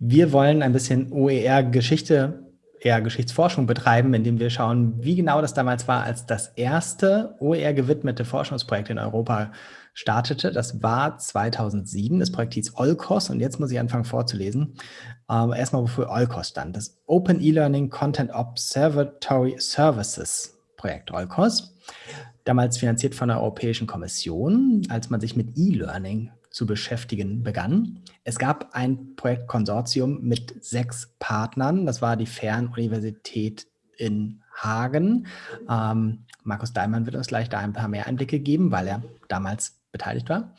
Wir wollen ein bisschen OER-Geschichte, eher Geschichtsforschung betreiben, indem wir schauen, wie genau das damals war, als das erste OER-gewidmete Forschungsprojekt in Europa startete. Das war 2007. Das Projekt hieß Olcos und jetzt muss ich anfangen vorzulesen. Ähm, erstmal, wofür Olcos stand. Das Open E-Learning Content Observatory Services Projekt Olcos. Damals finanziert von der Europäischen Kommission, als man sich mit E-Learning zu beschäftigen begann. Es gab ein Projektkonsortium mit sechs Partnern. Das war die Fernuniversität in Hagen. Ähm, Markus Daimann wird uns gleich da ein paar mehr Einblicke geben, weil er damals beteiligt war.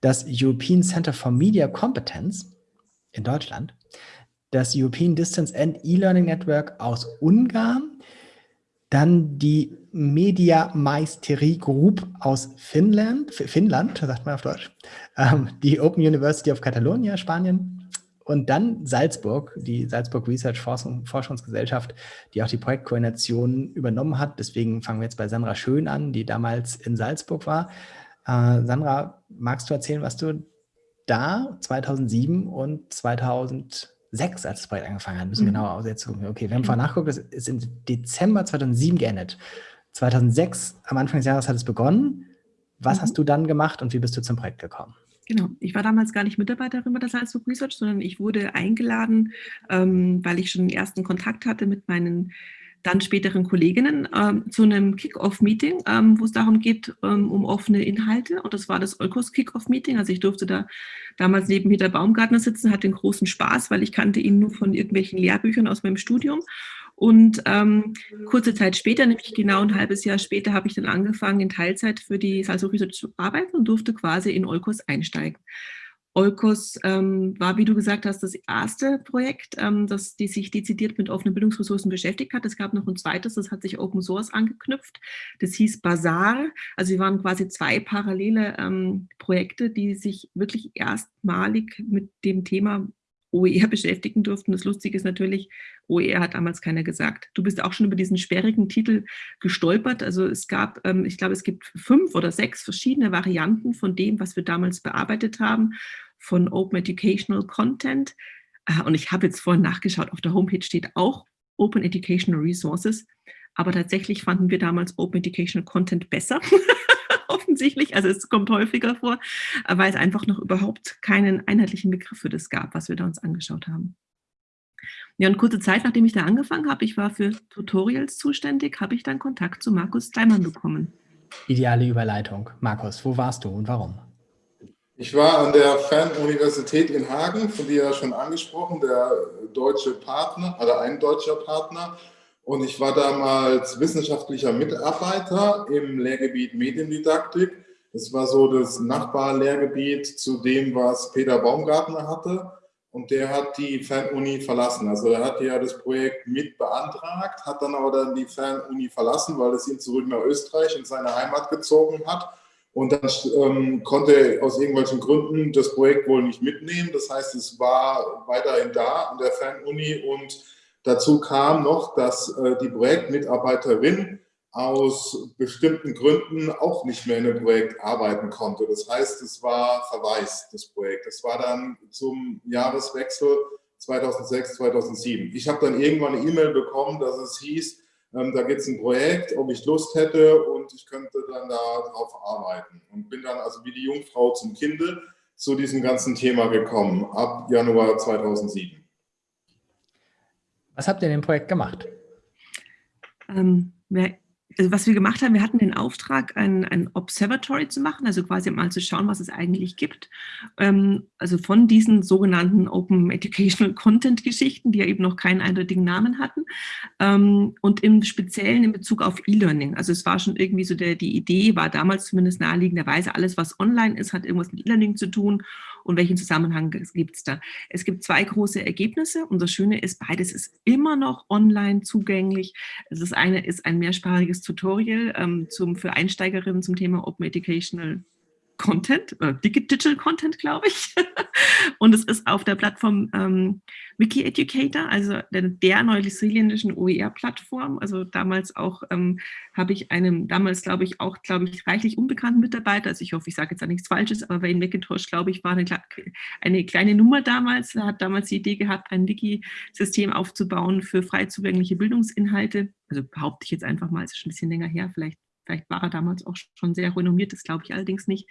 Das European Center for Media Competence in Deutschland. Das European Distance and E-Learning Network aus Ungarn. Dann die Media Meisterie Group aus Finnland, Finnland, sagt man auf Deutsch. Ähm, die Open University of Catalonia, Spanien. Und dann Salzburg, die Salzburg Research Forschungsgesellschaft, die auch die Projektkoordination übernommen hat. Deswegen fangen wir jetzt bei Sandra Schön an, die damals in Salzburg war. Äh, Sandra, magst du erzählen, was du da 2007 und 2006, als das Projekt angefangen hat, müssen mhm. genauer aussetzen. Okay, wir haben vorher nachgeguckt, das ist im Dezember 2007 geendet. 2006, am Anfang des Jahres hat es begonnen. Was mhm. hast du dann gemacht und wie bist du zum Projekt gekommen? Genau, ich war damals gar nicht Mitarbeiterin bei der Salzburg Research, sondern ich wurde eingeladen, ähm, weil ich schon den ersten Kontakt hatte mit meinen dann späteren Kolleginnen ähm, zu einem Kick-Off-Meeting, ähm, wo es darum geht, ähm, um offene Inhalte. Und das war das Eukos Kick-Off-Meeting. Also ich durfte da damals neben Peter Baumgartner sitzen, hatte den großen Spaß, weil ich kannte ihn nur von irgendwelchen Lehrbüchern aus meinem Studium. Und ähm, kurze Zeit später, nämlich genau ein halbes Jahr später, habe ich dann angefangen, in Teilzeit für die Salzburg Research zu arbeiten und durfte quasi in Eukos einsteigen. Olkos ähm, war, wie du gesagt hast, das erste Projekt, ähm, das die sich dezidiert mit offenen Bildungsressourcen beschäftigt hat. Es gab noch ein zweites, das hat sich Open Source angeknüpft. Das hieß Bazaar. Also wir waren quasi zwei parallele ähm, Projekte, die sich wirklich erstmalig mit dem Thema OER beschäftigen durften. Das Lustige ist natürlich, OER hat damals keiner gesagt. Du bist auch schon über diesen sperrigen Titel gestolpert. Also es gab, ähm, ich glaube, es gibt fünf oder sechs verschiedene Varianten von dem, was wir damals bearbeitet haben von Open Educational Content. Äh, und ich habe jetzt vorhin nachgeschaut, auf der Homepage steht auch Open Educational Resources. Aber tatsächlich fanden wir damals Open Educational Content besser. offensichtlich. Also es kommt häufiger vor, weil es einfach noch überhaupt keinen einheitlichen Begriff für das gab, was wir da uns angeschaut haben. Ja, und kurze Zeit, nachdem ich da angefangen habe, ich war für Tutorials zuständig, habe ich dann Kontakt zu Markus Steinmann bekommen. Ideale Überleitung. Markus, wo warst du und warum? Ich war an der Fernuniversität in Hagen, von dir ja schon angesprochen, der deutsche Partner, oder ein deutscher Partner. Und ich war damals wissenschaftlicher Mitarbeiter im Lehrgebiet Mediendidaktik. Das war so das Nachbarlehrgebiet zu dem, was Peter Baumgartner hatte. Und der hat die Fernuni verlassen. Also er hat ja das Projekt mit beantragt, hat dann aber dann die Fernuni verlassen, weil es ihn zurück nach Österreich in seine Heimat gezogen hat. Und dann ähm, konnte aus irgendwelchen Gründen das Projekt wohl nicht mitnehmen. Das heißt, es war weiterhin da an der Fernuni und dazu kam noch, dass äh, die Projektmitarbeiterin aus bestimmten Gründen auch nicht mehr in dem Projekt arbeiten konnte. Das heißt, es war verwaist, das Projekt. Es war dann zum Jahreswechsel 2006, 2007. Ich habe dann irgendwann eine E-Mail bekommen, dass es hieß, ähm, da gibt es ein Projekt, ob ich Lust hätte und ich könnte dann darauf arbeiten. Und bin dann also wie die Jungfrau zum Kinde zu diesem ganzen Thema gekommen, ab Januar 2007. Was habt ihr in dem Projekt gemacht? Ähm, also was wir gemacht haben, wir hatten den Auftrag, ein, ein Observatory zu machen, also quasi mal zu schauen, was es eigentlich gibt. Ähm, also von diesen sogenannten Open Educational Content Geschichten, die ja eben noch keinen eindeutigen Namen hatten. Ähm, und im Speziellen in Bezug auf E-Learning. Also es war schon irgendwie so, der, die Idee war damals zumindest naheliegenderweise, alles was online ist, hat irgendwas mit E-Learning zu tun und welchen Zusammenhang gibt es da. Es gibt zwei große Ergebnisse und das Schöne ist, beides ist immer noch online zugänglich. Das eine ist ein mehrsprachiges Tutorial ähm, zum, für Einsteigerinnen zum Thema Open Educational Content, äh, Digital Content, glaube ich. und es ist auf der Plattform ähm, Wiki Educator, also der, der neuseeländischen OER-Plattform. Also damals auch ähm, habe ich einem, damals glaube ich auch, glaube ich, reichlich unbekannten Mitarbeiter, also ich hoffe, ich sage jetzt auch nichts Falsches, aber Wayne Macintosh, glaube ich, war eine, eine kleine Nummer damals. Er hat damals die Idee gehabt, ein Wiki-System aufzubauen für frei zugängliche Bildungsinhalte. Also behaupte ich jetzt einfach mal, es ist schon ein bisschen länger her, vielleicht Vielleicht war er damals auch schon sehr renommiert, das glaube ich allerdings nicht.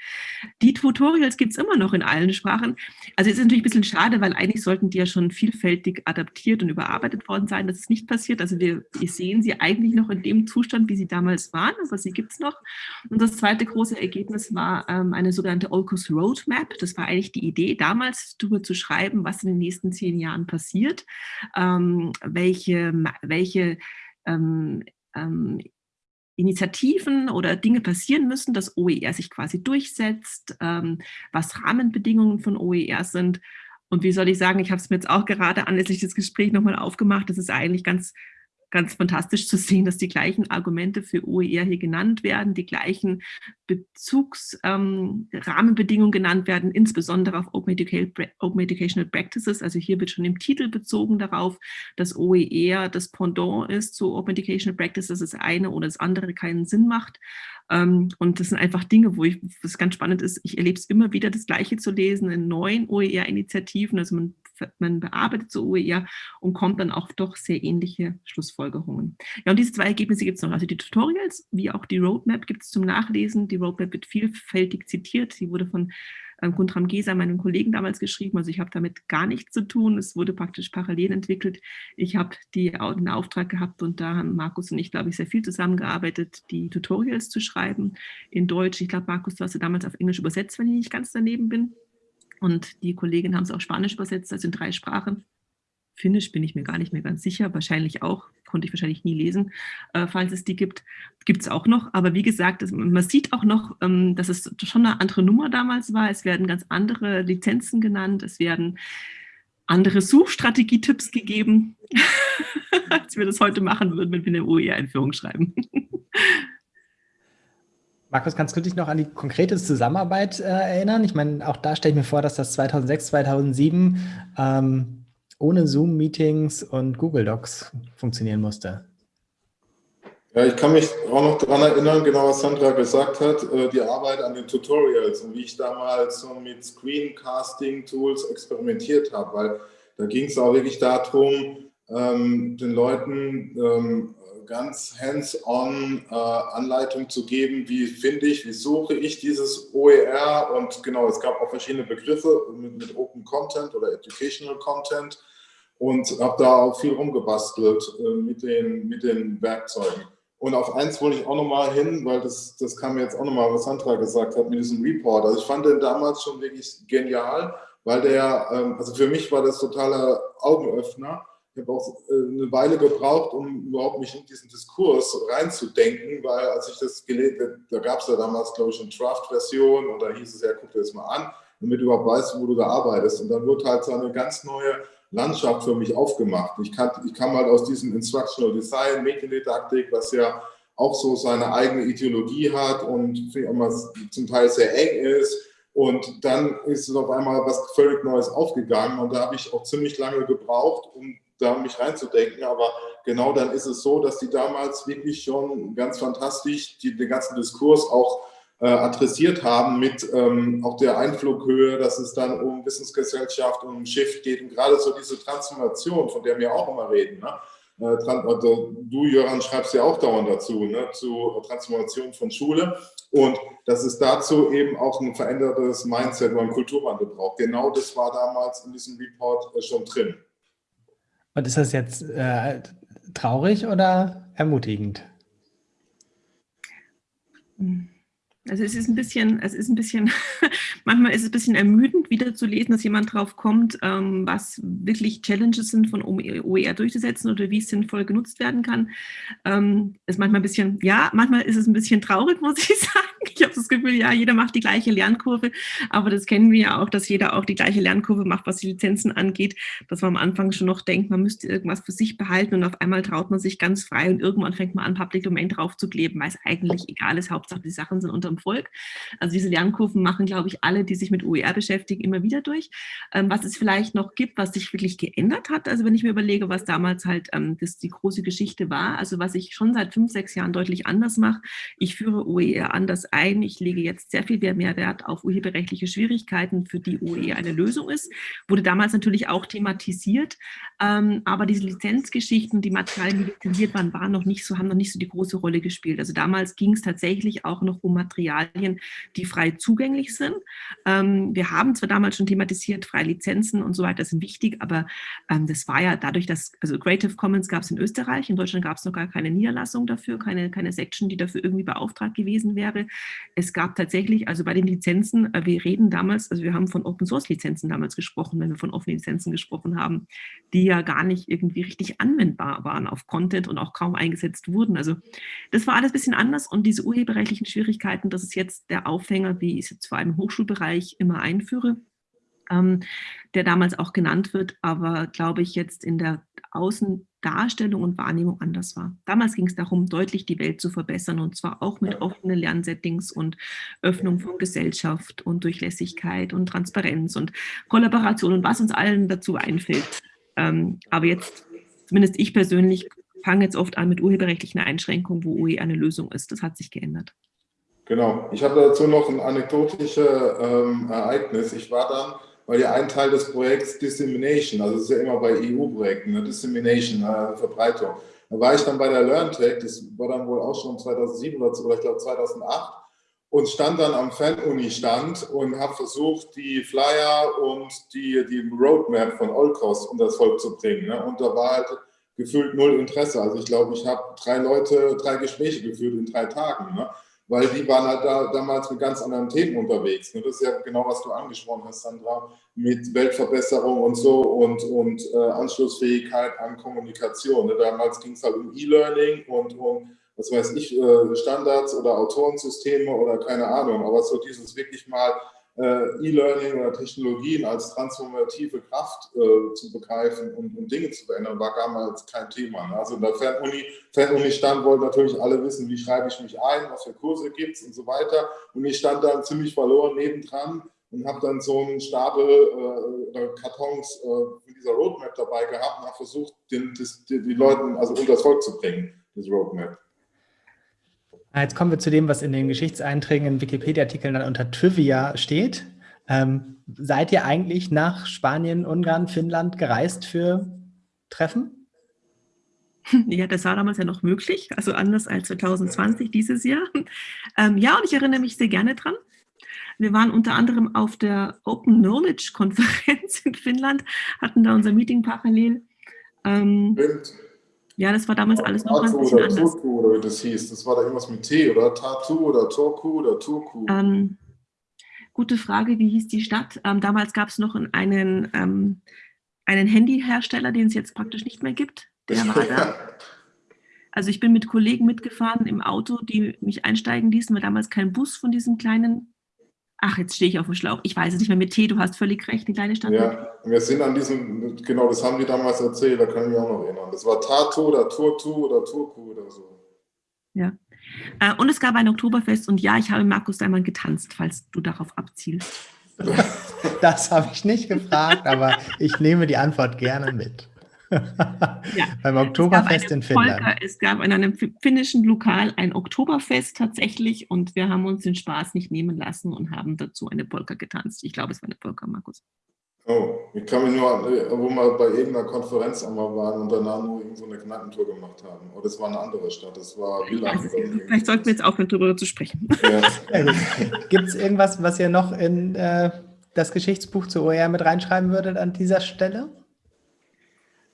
Die Tutorials gibt es immer noch in allen Sprachen. Also es ist natürlich ein bisschen schade, weil eigentlich sollten die ja schon vielfältig adaptiert und überarbeitet worden sein. Das ist nicht passiert. Also wir, wir sehen sie eigentlich noch in dem Zustand, wie sie damals waren, aber sie gibt es noch. Und das zweite große Ergebnis war ähm, eine sogenannte Olcos Roadmap. Das war eigentlich die Idee, damals darüber zu schreiben, was in den nächsten zehn Jahren passiert, ähm, welche, welche ähm, ähm, Initiativen oder Dinge passieren müssen, dass OER sich quasi durchsetzt, ähm, was Rahmenbedingungen von OER sind. Und wie soll ich sagen, ich habe es mir jetzt auch gerade anlässlich des Gesprächs nochmal aufgemacht, das ist eigentlich ganz ganz fantastisch zu sehen, dass die gleichen Argumente für OER hier genannt werden, die gleichen Bezugsrahmenbedingungen ähm, genannt werden, insbesondere auf Open, Open, Educational Practices. Also hier wird schon im Titel bezogen darauf, dass OER das Pendant ist zu Open Educational Practices, dass das eine oder das andere keinen Sinn macht. Ähm, und das sind einfach Dinge, wo ich, was ganz spannend ist, ich erlebe es immer wieder, das Gleiche zu lesen in neuen OER-Initiativen. Also man, man bearbeitet so OER und kommt dann auch doch sehr ähnliche Schlussfolgerungen. Ja, und diese zwei Ergebnisse gibt es noch. Also die Tutorials, wie auch die Roadmap gibt es zum Nachlesen. Die Roadmap wird vielfältig zitiert. Sie wurde von ähm, Guntram Geser, meinem Kollegen damals geschrieben. Also ich habe damit gar nichts zu tun. Es wurde praktisch parallel entwickelt. Ich habe den Auftrag gehabt und da haben Markus und ich, glaube ich, sehr viel zusammengearbeitet, die Tutorials zu schreiben in Deutsch. Ich glaube, Markus, du hast sie damals auf Englisch übersetzt, wenn ich nicht ganz daneben bin. Und die Kolleginnen haben es auch Spanisch übersetzt, also in drei Sprachen. Finnisch bin ich mir gar nicht mehr ganz sicher, wahrscheinlich auch, konnte ich wahrscheinlich nie lesen, äh, falls es die gibt, gibt es auch noch. Aber wie gesagt, das, man sieht auch noch, ähm, dass es schon eine andere Nummer damals war. Es werden ganz andere Lizenzen genannt, es werden andere Suchstrategietipps gegeben, als wir das heute machen würden, wenn wir eine OER-Einführung schreiben. Markus, kannst du dich noch an die konkrete Zusammenarbeit äh, erinnern? Ich meine, auch da stelle ich mir vor, dass das 2006, 2007 ähm, ohne Zoom-Meetings und Google Docs funktionieren musste. Ja, ich kann mich auch noch daran erinnern, genau was Sandra gesagt hat, äh, die Arbeit an den Tutorials und wie ich damals so mit Screencasting-Tools experimentiert habe, weil da ging es auch wirklich darum, ähm, den Leuten ähm, ganz hands-on äh, Anleitung zu geben, wie finde ich, wie suche ich dieses OER und genau, es gab auch verschiedene Begriffe mit, mit Open Content oder Educational Content und habe da auch viel rumgebastelt äh, mit, den, mit den Werkzeugen. Und auf eins wollte ich auch nochmal hin, weil das, das kam jetzt auch nochmal, was Sandra gesagt hat mit diesem Report. Also ich fand den damals schon wirklich genial, weil der, ähm, also für mich war das totaler Augenöffner. Ich habe auch äh, eine Weile gebraucht, um überhaupt mich in diesen Diskurs reinzudenken, weil als ich das gelesen habe, da gab es ja damals, glaube ich, eine Draft-Version und da hieß es ja, guck dir das mal an, damit du überhaupt weißt, wo du da arbeitest. Und dann wird halt so eine ganz neue Landschaft für mich aufgemacht. Ich, kann, ich kam halt aus diesem Instructional Design, Mediendidaktik, was ja auch so seine eigene Ideologie hat und zum Teil sehr eng ist. Und dann ist es auf einmal was völlig Neues aufgegangen und da habe ich auch ziemlich lange gebraucht, um da mich reinzudenken. Aber genau dann ist es so, dass die damals wirklich schon ganz fantastisch die, den ganzen Diskurs auch äh, adressiert haben mit ähm, auch der Einflughöhe, dass es dann um Wissensgesellschaft um Shift geht und gerade so diese Transformation, von der wir auch immer reden. Ne? Äh, also du, Jöran, schreibst ja auch dauernd dazu, ne? zu Transformation von Schule und dass es dazu eben auch ein verändertes Mindset oder ein Kulturwandel braucht. Genau das war damals in diesem Report äh, schon drin. Und ist das jetzt äh, traurig oder ermutigend? Also es ist ein bisschen, es ist ein bisschen, manchmal ist es ein bisschen ermüdend, wieder zu lesen, dass jemand drauf kommt, ähm, was wirklich Challenges sind, von OER durchzusetzen oder wie es sinnvoll genutzt werden kann. Ähm, ist manchmal ein bisschen, ja, manchmal ist es ein bisschen traurig, muss ich sagen. Ich habe das Gefühl, ja, jeder macht die gleiche Lernkurve, aber das kennen wir ja auch, dass jeder auch die gleiche Lernkurve macht, was die Lizenzen angeht, dass man am Anfang schon noch denkt, man müsste irgendwas für sich behalten und auf einmal traut man sich ganz frei und irgendwann fängt man an, Public Domain draufzukleben, weil es eigentlich egal ist, Hauptsache die Sachen sind unterm Volk. Also diese Lernkurven machen, glaube ich, alle, die sich mit OER beschäftigen, immer wieder durch. Ähm, was es vielleicht noch gibt, was sich wirklich geändert hat, also wenn ich mir überlege, was damals halt ähm, das die große Geschichte war, also was ich schon seit fünf, sechs Jahren deutlich anders mache, ich führe OER anders ein, ich lege jetzt sehr viel mehr Wert auf urheberrechtliche Schwierigkeiten, für die OER eine Lösung ist, wurde damals natürlich auch thematisiert, ähm, aber diese Lizenzgeschichten, die Materialien, die lizenziert waren, waren noch nicht so, haben noch nicht so die große Rolle gespielt. Also damals ging es tatsächlich auch noch um Materialien, die frei zugänglich sind. Ähm, wir haben zwar damals schon thematisiert, freie Lizenzen und so weiter sind wichtig, aber ähm, das war ja dadurch, dass, also Creative Commons gab es in Österreich, in Deutschland gab es noch gar keine Niederlassung dafür, keine, keine Section, die dafür irgendwie beauftragt gewesen wäre. Es gab tatsächlich, also bei den Lizenzen, äh, wir reden damals, also wir haben von Open Source Lizenzen damals gesprochen, wenn wir von offenen Lizenzen gesprochen haben, die ja gar nicht irgendwie richtig anwendbar waren auf Content und auch kaum eingesetzt wurden. Also das war alles ein bisschen anders und diese urheberrechtlichen Schwierigkeiten, das ist jetzt der Aufhänger, wie ich es jetzt vor allem im Hochschulbereich immer einführe, ähm, der damals auch genannt wird, aber glaube ich jetzt in der Außendarstellung und Wahrnehmung anders war. Damals ging es darum, deutlich die Welt zu verbessern und zwar auch mit offenen Lernsettings und Öffnung von Gesellschaft und Durchlässigkeit und Transparenz und Kollaboration und was uns allen dazu einfällt. Ähm, aber jetzt, zumindest ich persönlich, fange jetzt oft an mit urheberrechtlichen Einschränkungen, wo UE eine Lösung ist. Das hat sich geändert. Genau. Ich habe dazu noch ein anekdotisches ähm, Ereignis. Ich war dann weil ja ein Teil des Projekts Dissemination, also das ist ja immer bei EU-Projekten, ne, Dissemination, äh, Verbreitung. Da war ich dann bei der LearnTech, das war dann wohl auch schon 2007 oder, oder ich glaube 2008 und stand dann am Fan-Uni-Stand und habe versucht, die Flyer und die, die Roadmap von Olcos unter das Volk zu bringen. Ne? Und da war halt gefühlt null Interesse. Also ich glaube, ich habe drei Leute, drei Gespräche geführt in drei Tagen. Ne? Weil die waren halt da, damals mit ganz anderen Themen unterwegs. Ne? Das ist ja genau, was du angesprochen hast, Sandra, mit Weltverbesserung und so und, und äh, Anschlussfähigkeit an Kommunikation. Ne? Damals ging es halt um E-Learning und um, was weiß ich, äh, Standards oder Autorensysteme oder keine Ahnung, aber so dieses wirklich mal E-Learning oder Technologien als transformative Kraft äh, zu begreifen und, und, Dinge zu verändern, war damals kein Thema. Ne? Also in der Fernuni, Fernuni stand, wollten natürlich alle wissen, wie schreibe ich mich ein, was für Kurse gibt es und so weiter. Und ich stand dann ziemlich verloren nebendran und habe dann so einen Stapel äh, Kartons äh, mit dieser Roadmap dabei gehabt und habe versucht, den, das, die, die Leuten also unter das Volk zu bringen, das Roadmap. Ah, jetzt kommen wir zu dem, was in den Geschichtseinträgen in Wikipedia-Artikeln dann unter Trivia steht. Ähm, seid ihr eigentlich nach Spanien, Ungarn, Finnland gereist für Treffen? Ja, das war damals ja noch möglich, also anders als 2020 dieses Jahr. Ähm, ja, und ich erinnere mich sehr gerne dran. Wir waren unter anderem auf der Open Knowledge Konferenz in Finnland, hatten da unser Meeting parallel. Ähm, ja, das war damals alles noch ein bisschen oder anders. Turku oder wie das hieß. Das war da irgendwas mit T, oder? Tatu oder Turku oder Turku? Ähm, gute Frage, wie hieß die Stadt? Ähm, damals gab es noch einen, ähm, einen Handyhersteller, den es jetzt praktisch nicht mehr gibt. Der war da. Also ich bin mit Kollegen mitgefahren im Auto, die mich einsteigen ließen, weil damals kein Bus von diesem kleinen Ach, jetzt stehe ich auf dem Schlauch. Ich weiß es nicht mehr mit T, du hast völlig recht, die kleine Stadt. Ja, wir sind an diesem, genau, das haben die damals erzählt, da kann ich mich auch noch erinnern. Das war Tatu oder Turtu oder Turku oder so. Ja. Äh, und es gab ein Oktoberfest und ja, ich habe Markus einmal getanzt, falls du darauf abzielst. Das habe ich nicht gefragt, aber ich nehme die Antwort gerne mit ja. Beim Oktoberfest in Finnland. Polka, es gab in einem finnischen Lokal ein Oktoberfest tatsächlich und wir haben uns den Spaß nicht nehmen lassen und haben dazu eine Polka getanzt. Ich glaube, es war eine Polka, Markus. Oh, ich kann mich nur, wo wir bei irgendeiner Konferenz einmal waren und danach nur so eine Kneipentour gemacht haben. Oder das war eine andere Stadt, das war Wieland. Vielleicht sollten wir jetzt aufhören, darüber zu sprechen. Ja. Gibt es irgendwas, was ihr noch in äh, das Geschichtsbuch zu OER mit reinschreiben würdet an dieser Stelle?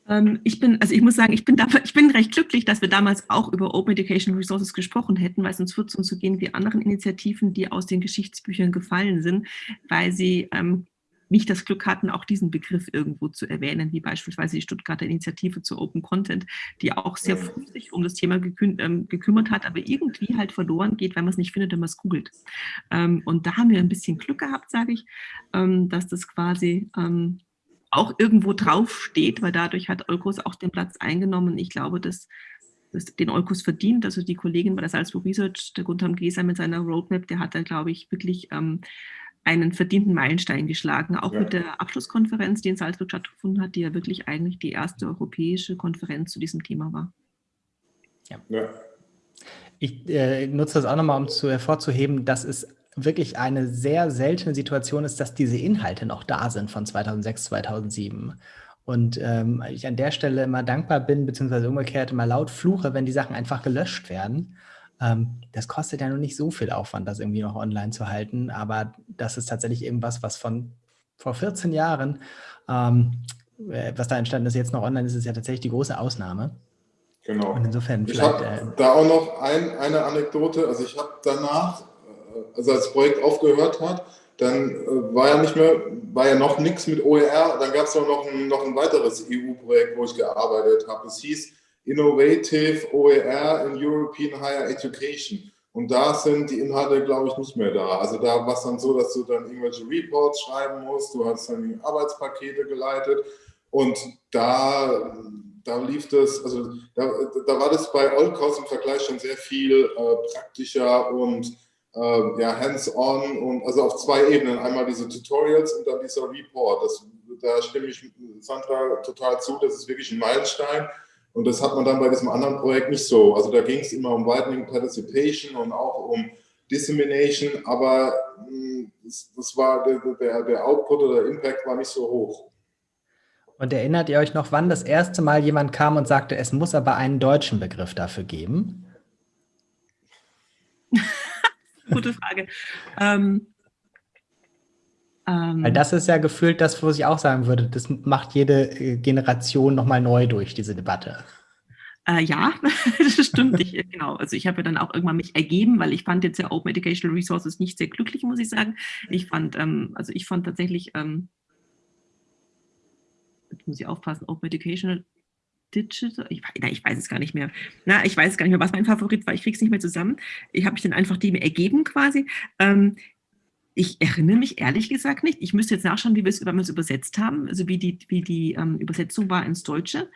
Ähm, ich bin, also ich muss sagen, ich bin, ich bin recht glücklich, dass wir damals auch über Open Education Resources gesprochen hätten, weil sonst wird es uns so gehen wie anderen Initiativen, die aus den Geschichtsbüchern gefallen sind, weil sie ähm, nicht das Glück hatten, auch diesen Begriff irgendwo zu erwähnen, wie beispielsweise die Stuttgarter Initiative zu Open Content, die auch sehr früh sich um das Thema gekü ähm, gekümmert hat, aber irgendwie halt verloren geht, weil man es nicht findet, wenn man es googelt. Ähm, und da haben wir ein bisschen Glück gehabt, sage ich, ähm, dass das quasi ähm, auch irgendwo draufsteht, weil dadurch hat Eukos auch den Platz eingenommen. Ich glaube, dass den Eukos verdient. Also die Kollegin bei der Salzburg Research, der Gunther Geser mit seiner Roadmap, der hat da, glaube ich, wirklich ähm, einen verdienten Meilenstein geschlagen, auch ja. mit der Abschlusskonferenz, die in Salzburg stattgefunden hat, die ja wirklich eigentlich die erste europäische Konferenz zu diesem Thema war. Ja. ja. Ich äh, nutze das auch nochmal, um zu hervorzuheben, dass es wirklich eine sehr seltene Situation ist, dass diese Inhalte noch da sind von 2006, 2007. Und ähm, ich an der Stelle immer dankbar bin, beziehungsweise umgekehrt immer laut fluche, wenn die Sachen einfach gelöscht werden. Ähm, das kostet ja noch nicht so viel Aufwand, das irgendwie noch online zu halten, aber das ist tatsächlich irgendwas, was von vor 14 Jahren, ähm, äh, was da entstanden ist, jetzt noch online ist, ist ja tatsächlich die große Ausnahme. Genau. Und insofern ich vielleicht... Äh, da auch noch ein, eine Anekdote, also ich habe danach, also als Projekt aufgehört hat, dann äh, war ja nicht mehr, war ja noch nichts mit OER, dann gab es noch ein, noch ein weiteres EU-Projekt, wo ich gearbeitet habe. Es hieß Innovative OER in European Higher Education. Und da sind die Inhalte, glaube ich, nicht mehr da. Also da war es dann so, dass du dann irgendwelche Reports schreiben musst, du hast dann Arbeitspakete geleitet und da, da lief das, also da, da war das bei Oldcost im Vergleich schon sehr viel äh, praktischer und äh, ja, hands-on und also auf zwei Ebenen. Einmal diese Tutorials und dann dieser Report. Das, da stimme ich Sandra total zu, das ist wirklich ein Meilenstein. Und das hat man dann bei diesem anderen Projekt nicht so. Also da ging es immer um Widening Participation und auch um Dissemination, aber mh, hm, das, das, war der, der, der Output oder der Impact war nicht so hoch. Und erinnert ihr euch noch, wann das erste Mal jemand kam und sagte, es muss aber einen deutschen Begriff dafür geben? Gute Frage. ähm, ähm, Weil das ist ja gefühlt das, was ich auch sagen würde, das macht jede äh, Generation nochmal neu durch, diese Debatte. Äh, ja, das stimmt. Ich, äh, genau. Also ich habe ja dann auch irgendwann mich ergeben, weil ich fand jetzt ja Open Educational Resources nicht sehr glücklich, muss ich sagen. Ich fand, ähm, also ich fand tatsächlich, ähm, jetzt muss ich aufpassen, Open Educational Digital, ich, na, ich weiß es gar nicht mehr. Na, ich weiß gar nicht mehr, was mein Favorit war. Ich kriege es nicht mehr zusammen. Ich habe mich dann einfach dem ergeben quasi. Ähm, ich erinnere mich ehrlich gesagt nicht. Ich müsste jetzt nachschauen, wie wir es, übersetzt haben, also wie die, wie die ähm, Übersetzung war ins Deutsche.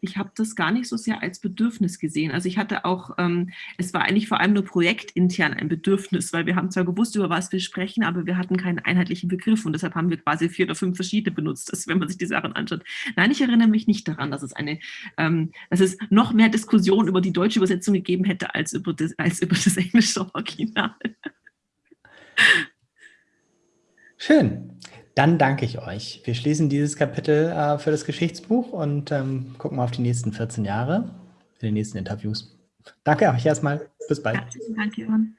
Ich habe das gar nicht so sehr als Bedürfnis gesehen. Also ich hatte auch, ähm, es war eigentlich vor allem nur projektintern ein Bedürfnis, weil wir haben zwar gewusst, über was wir sprechen, aber wir hatten keinen einheitlichen Begriff und deshalb haben wir quasi vier oder fünf verschiedene benutzt, das, wenn man sich die Sachen anschaut. Nein, ich erinnere mich nicht daran, dass es eine, ähm, dass es noch mehr Diskussion über die deutsche Übersetzung gegeben hätte als über das, als über das englische Original. Schön. Dann danke ich euch. Wir schließen dieses Kapitel äh, für das Geschichtsbuch und ähm, gucken mal auf die nächsten 14 Jahre, für die nächsten Interviews. Danke euch erstmal. Bis bald. Herzlichen Dank, Jörn.